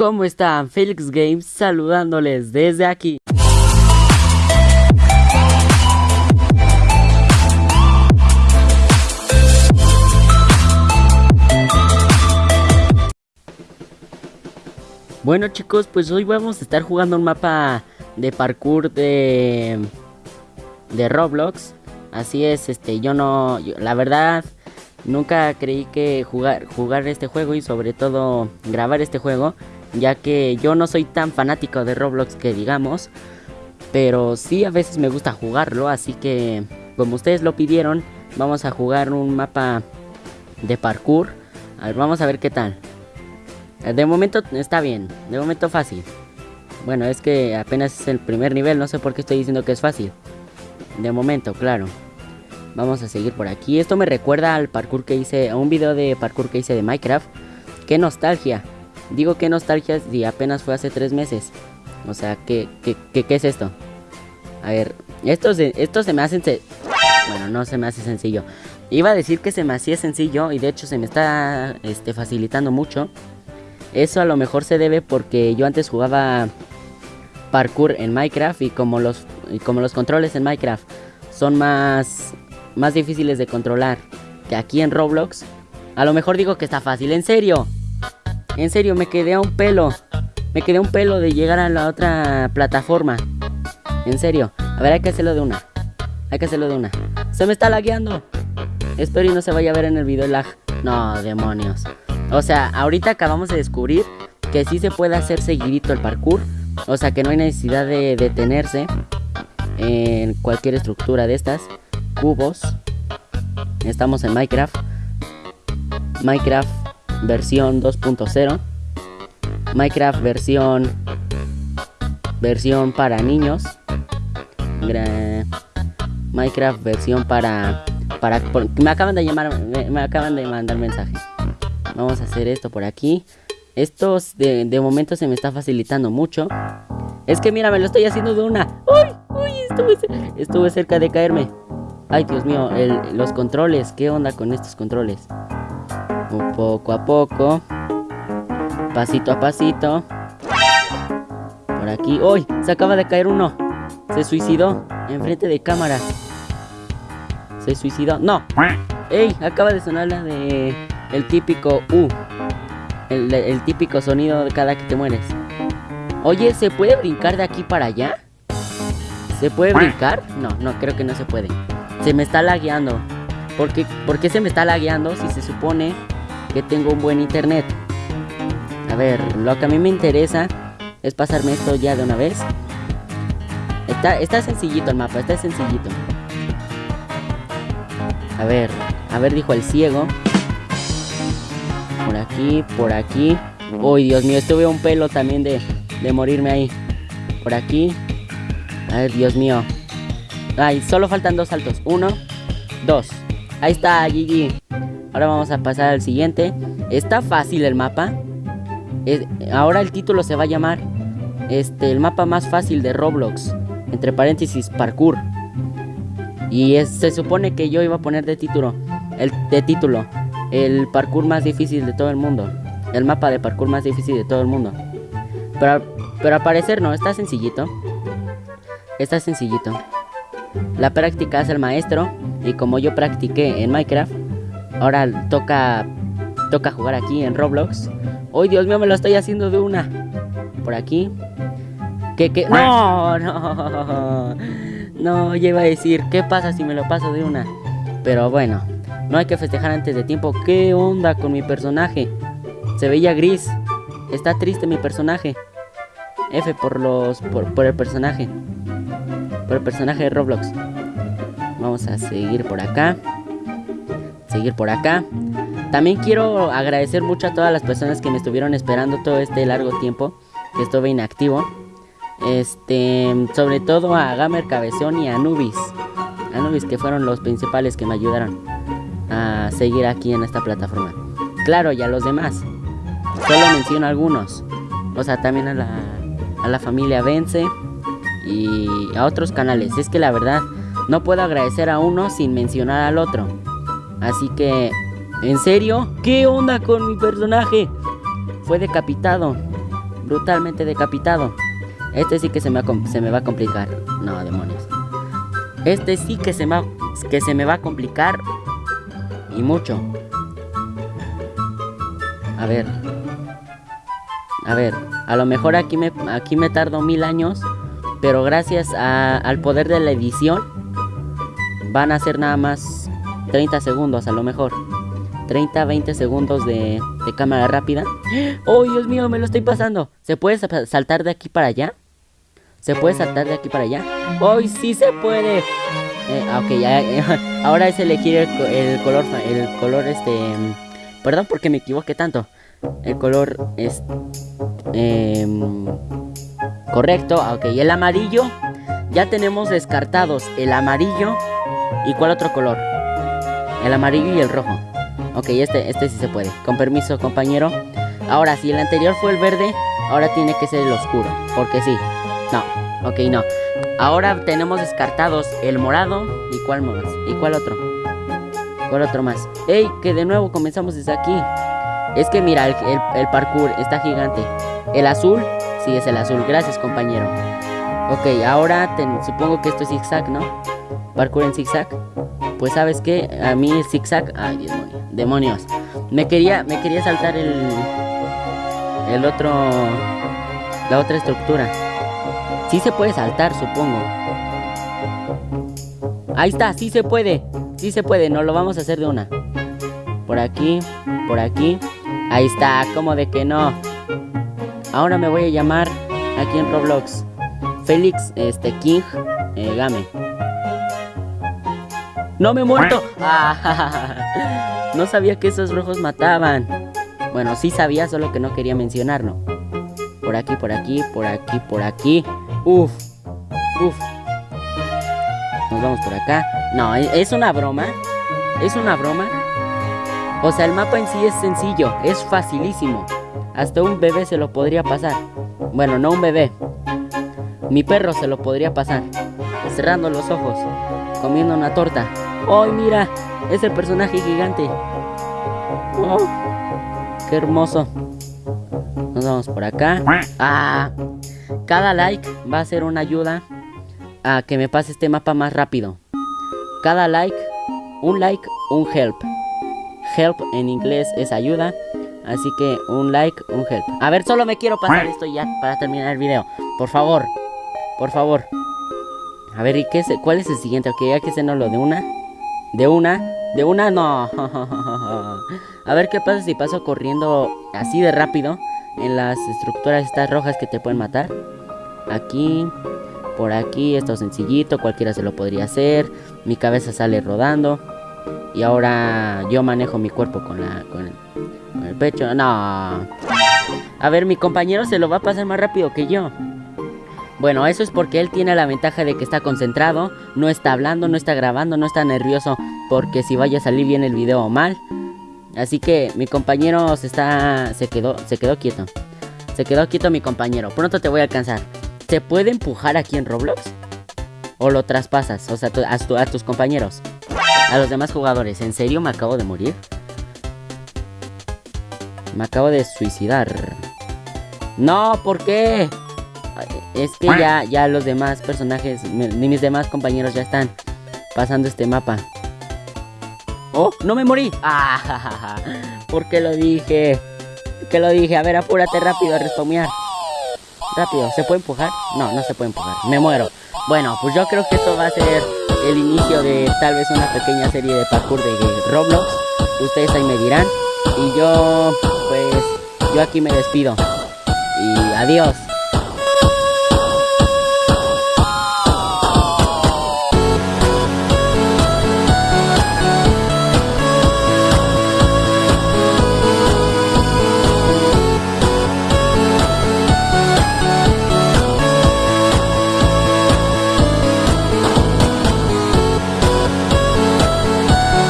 ¿Cómo están? Felix Games saludándoles desde aquí. Bueno chicos, pues hoy vamos a estar jugando un mapa de parkour de, de Roblox. Así es, este, yo no, la verdad, nunca creí que jugar, jugar este juego y sobre todo grabar este juego, ya que yo no soy tan fanático de Roblox que digamos, pero sí a veces me gusta jugarlo, así que como ustedes lo pidieron, vamos a jugar un mapa de parkour. Vamos a ver qué tal. Eh, de momento está bien, de momento fácil. Bueno, es que apenas es el primer nivel, no sé por qué estoy diciendo que es fácil. De momento, claro. Vamos a seguir por aquí. Esto me recuerda al parkour que hice, a un video de parkour que hice de Minecraft. ¡Qué nostalgia! Digo qué nostalgia si apenas fue hace tres meses. O sea, ¿qué, qué, qué, es esto? A ver, esto se, esto se me hace... Bueno, no se me hace sencillo. Iba a decir que se me hacía sencillo y de hecho se me está este, facilitando mucho. Eso a lo mejor se debe porque yo antes jugaba parkour en Minecraft y como los, como los controles en Minecraft son más, más difíciles de controlar que aquí en Roblox, a lo mejor digo que está fácil. En serio, en serio, me quedé a un pelo. Me quedé a un pelo de llegar a la otra plataforma. En serio. A ver, hay que hacerlo de una. Hay que hacerlo de una. Se me está lagueando. Espero y no se vaya a ver en el video lag. No, demonios. O sea, ahorita acabamos de descubrir que sí se puede hacer seguidito el parkour. O sea, que no hay necesidad de detenerse en cualquier estructura de estas. Cubos. Estamos en Minecraft. Minecraft versión 2.0. Minecraft versión versión para niños. Minecraft versión para para me acaban de llamar me acaban de mandar mensaje. Vamos a hacer esto por aquí. Esto de, de, momento se me está facilitando mucho. Es que mira, me lo estoy haciendo de una. ¡Uy! Estuve, estuve cerca de caerme. Ay, Dios mío, los controles. ¿Qué onda con estos controles? Poco a poco. Pasito a pasito. Por aquí. ¡Uy! Se acaba de caer uno. Se suicidó. Enfrente de cámara. Se suicidó. ¡No! ¡Ey! Acaba de sonar la de el típico U. El, típico sonido de cada que te mueres. Oye, ¿se puede brincar de aquí para allá? ¿Se puede brincar? No, no, creo que no se puede. Se me está lagueando. ¿Por qué, ¿Por qué se me está lagueando si se supone que tengo un buen internet? A ver, lo que a mí me interesa es pasarme esto ya de una vez. Está, está sencillito el mapa, está sencillito. A ver, a ver, dijo el ciego. Por aquí, por aquí. Uy, Dios mío, estuve un pelo también de, de morirme ahí. Por aquí. Ay, Dios mío. Ay, solo faltan dos saltos. Uno, dos. Ahí está, GG. Ahora vamos a pasar al siguiente. Está fácil el mapa. ahora el título se va a llamar este, el mapa más fácil de Roblox. Entre paréntesis, parkour. Y se supone que yo iba a poner de título. El de título el parkour más difícil de todo el mundo. El mapa de parkour más difícil de todo el mundo. Pero, pero al parecer no, está sencillito. Está sencillito. La práctica es el maestro. Y como yo practiqué en Minecraft, ahora toca, toca jugar aquí en Roblox. ¡Hoy Dios mío, me lo estoy haciendo de una! Por aquí. ¿Qué, qué? ¡No! ¡No! No, yo iba a decir, ¿qué pasa si me lo paso de una? Pero bueno, no hay que festejar antes de tiempo. ¿Qué onda con mi personaje? Se veía gris. Está triste mi personaje. F por los. por, el personaje. Por el personaje de Roblox. Vamos a seguir por acá. Seguir por acá. También quiero agradecer mucho a todas las personas que me estuvieron esperando todo este largo tiempo. Que estuve inactivo. Este. Sobre todo a Gamer Cabezón y a Anubis. Anubis que fueron los principales que me ayudaron a seguir aquí en esta plataforma. Claro, y a los demás. Solo menciono algunos. O sea, también a la, a la familia Vence y a otros canales. Es que la verdad, no puedo agradecer a uno sin mencionar al otro. Así que, ¿en serio? ¿Qué onda con mi personaje? Fue decapitado. brutalmente decapitado. Este sí que se me, va, a complicar. No, demonios. Este sí que se, me, que se me va a complicar. Y mucho. A ver. A ver. A lo mejor aquí me, aquí me tardo mil años. Pero gracias al poder de la edición. Van a ser nada más 30 segundos a lo mejor. 30, 20 segundos de, cámara rápida. ¡Oh, Dios mío! Me lo estoy pasando. ¿Se puede saltar de aquí para allá? ¿Se puede saltar de aquí para allá? ¡Hoy sí se puede! Eh, ah, ok, ya, ahora es elegir el, color, el color este... Perdón porque me equivoqué tanto. El color es... Em, correcto, ah, ok. El amarillo, ya tenemos descartados el amarillo. ¿Y cuál otro color? El amarillo y el rojo. Ok, este, este sí se puede. Con permiso, compañero. Ahora, si el anterior fue el verde, ahora tiene que ser el oscuro. Porque sí, no, ok, no. Ahora tenemos descartados el morado. ¿Y cuál más? ¿Y cuál otro? ¿Cuál otro más? ¡Ey! Que de nuevo comenzamos desde aquí. Es que mira, el, parkour está gigante. El azul, sí es el azul. Gracias, compañero. Ok, ahora supongo que esto es zigzag, ¿no? Parkour en zigzag. Pues sabes qué, a mí el zigzag... Ay, demonios. Demonios. Me quería, me quería saltar el... El otro... La otra estructura. Sí se puede saltar, supongo. Ahí está, sí se puede. Sí se puede, no lo vamos a hacer de una. Por aquí, por aquí. Ahí está, como de que no. Ahora me voy a llamar aquí en Roblox. Félix este, King eh, Game. ¡No me he muerto! no sabía que esos rojos mataban. Bueno, sí sabía, solo que no quería mencionarlo. Por aquí, por aquí, por aquí, por aquí. Uf, uf. Nos vamos por acá. No, e, es una broma. Es una broma. O sea, el mapa en sí es sencillo, es facilísimo. Hasta un bebé se lo podría pasar. Bueno, no un bebé. Mi perro se lo podría pasar. Cerrando los ojos, comiendo una torta. ¡Ay, mira! Es el personaje gigante. Oh, ¡Qué hermoso! Nos vamos por acá. ¡Ah! Cada like va a ser una ayuda a que me pase este mapa más rápido. Cada like, un like, un help. Help en inglés es ayuda. Así que un like, un help. A ver, solo me quiero pasar esto ya para terminar el video. Por favor. Por favor. A ver, ¿y qué cuál es el siguiente? Ok, ya que se no lo de una. De una. De una, no. A ver qué pasa si paso corriendo así de rápido en las estructuras estas rojas que te pueden matar. Aquí, por aquí, esto sencillito, cualquiera se lo podría hacer. Mi cabeza sale rodando. Y ahora yo manejo mi cuerpo con, la, con, el, pecho. No. A ver, mi compañero se lo va a pasar más rápido que yo. Bueno, eso es porque él tiene la ventaja de que está concentrado, no está hablando, no está grabando, no está nervioso porque si vaya a salir bien el video mal. Así que mi compañero se está se quedó se quedó quieto. Se quedó quieto mi compañero. Pronto te voy a alcanzar. ¿Se puede empujar aquí en Roblox? ¿O lo traspasas? O sea, a, tus compañeros. A los demás jugadores. ¿En serio me acabo de morir? Me acabo de suicidar. No, ¿por qué? Es que ya, ya los demás personajes, ni mis demás compañeros ya están pasando este mapa. ¡Oh! ¡No me morí! ¡Ah! ¿Por qué lo dije? ¿Por qué lo dije? A ver, apúrate rápido a respawnear. Rápido, ¿se puede empujar? No, no se puede empujar, me muero Bueno, pues yo creo que esto va a ser el inicio de tal vez una pequeña serie de parkour de Roblox Ustedes ahí me dirán Y yo, pues, yo aquí me despido Y adiós